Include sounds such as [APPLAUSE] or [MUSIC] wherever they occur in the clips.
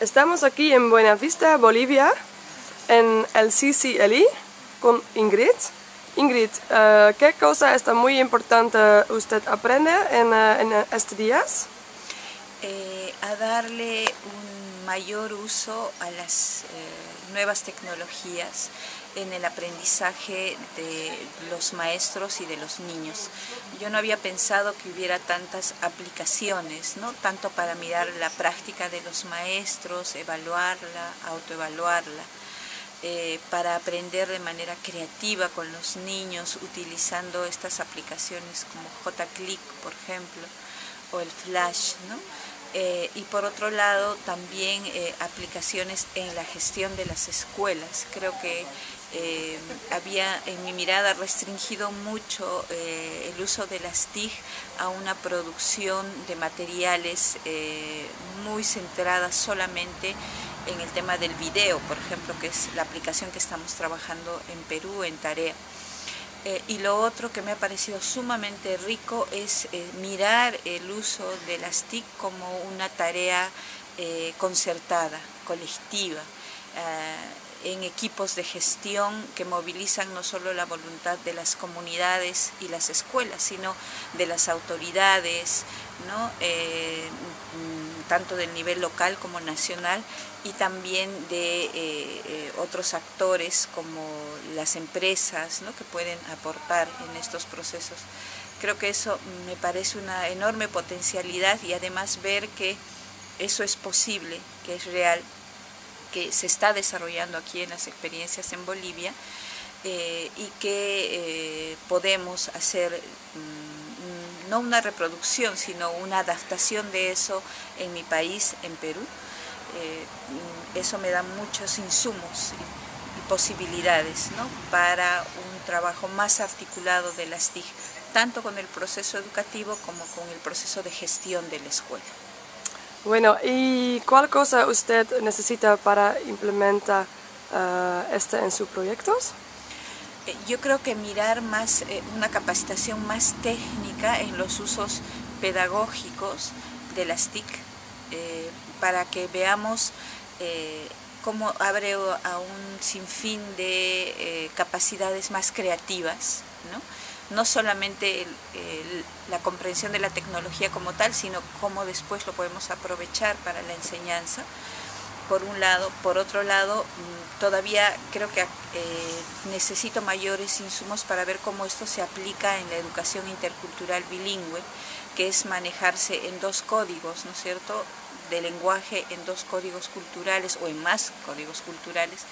Estamos aquí en Buenavista, Bolivia, en el CCLI con Ingrid. Ingrid, eh, ¿qué cosa está muy importante usted aprende en, eh, en estos días? Eh, a darle un mayor uso a las nuevas tecnologías en el aprendizaje de los maestros y de los niños. Yo no había pensado que hubiera tantas aplicaciones, ¿no? tanto para mirar la práctica de los maestros, evaluarla, autoevaluarla, eh, para aprender de manera creativa con los niños utilizando estas aplicaciones como JClick, por ejemplo, o el Flash, ¿no? Eh, y por otro lado también eh, aplicaciones en la gestión de las escuelas. Creo que eh, había en mi mirada restringido mucho el uso de las TIC a una producción de materiales muy centrada solamente en el tema del video, por ejemplo, que es la aplicación que estamos trabajando en Perú, en Tarea. Eh, y lo otro que me ha parecido sumamente rico es eh, mirar el uso de las TIC como una tarea eh, concertada, colectiva, en equipos de gestión que movilizan no solo la voluntad de las comunidades y las escuelas, sino de las autoridades, ¿no? Tanto del nivel local como nacional y también de eh, eh, otros actores como las empresas que pueden aportar en estos procesos. Creo que eso me parece una enorme potencialidad y además ver que eso es posible, que es real, que se está desarrollando aquí en las experiencias en Bolivia eh, y que podemos hacer mm, no una reproducción, sino una adaptación de eso en mi país, en Perú. Eh, eso me da muchos insumos y, posibilidades para un trabajo más articulado de las TIC, tanto con el proceso educativo como con el proceso de gestión de la escuela. Bueno, ¿y cuál cosa usted necesita para implementar uh, este en sus proyectos? Eh, yo creo que mirar más, eh, una capacitación más técnica en los usos pedagógicos de las TIC, eh, para que veamos cómo abre a un sinfín de capacidades más creativas, ¿no? solamente la comprensión de la tecnología como tal, sino cómo después lo podemos aprovechar para la enseñanza por un lado. Por otro lado, mm, todavía creo que eh, necesito mayores insumos para ver cómo esto se aplica en la educación intercultural bilingüe, que es manejarse en dos códigos, ¿no es cierto?, de lenguaje en dos códigos culturales o en más códigos culturales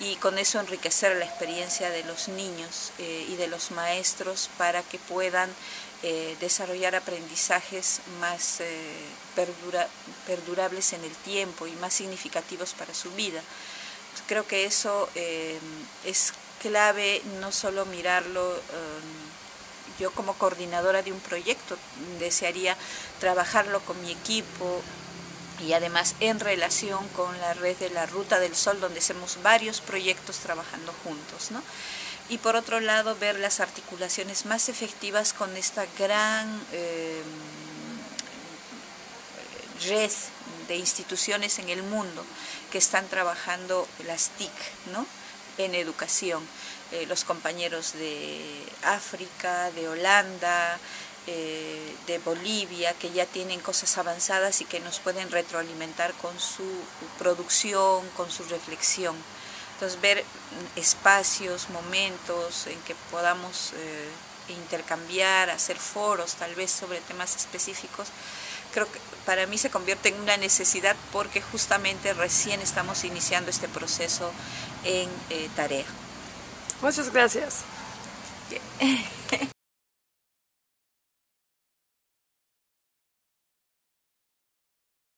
y con eso enriquecer la experiencia de los niños eh, y de los maestros para que puedan eh, desarrollar aprendizajes más eh, perdurables en el tiempo y más significativos para su vida. Creo que eso eh, es clave no solo mirarlo yo como coordinadora de un proyecto desearía trabajarlo con mi equipo y además en relación con la red de la Ruta del Sol donde hacemos varios proyectos trabajando juntos. ¿no? Y por otro lado ver las articulaciones más efectivas con esta gran eh, red de instituciones en el mundo que están trabajando las TIC ¿no? en educación. Eh, los compañeros de África, de Holanda, eh, de Bolivia, que ya tienen cosas avanzadas y que nos pueden retroalimentar con su producción, con su reflexión. Entonces ver espacios, momentos en que podamos eh, intercambiar, hacer foros tal vez sobre temas específicos, creo que para mí se convierte en una necesidad porque justamente recién estamos iniciando este proceso en eh, tarea. Muchas gracias. [LAUGHS]